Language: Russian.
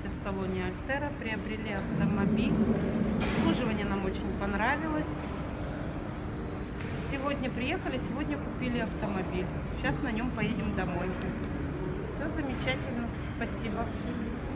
находимся в салоне Альтера, приобрели автомобиль. Обслуживание нам очень понравилось. Сегодня приехали, сегодня купили автомобиль. Сейчас на нем поедем домой. Все замечательно. Спасибо.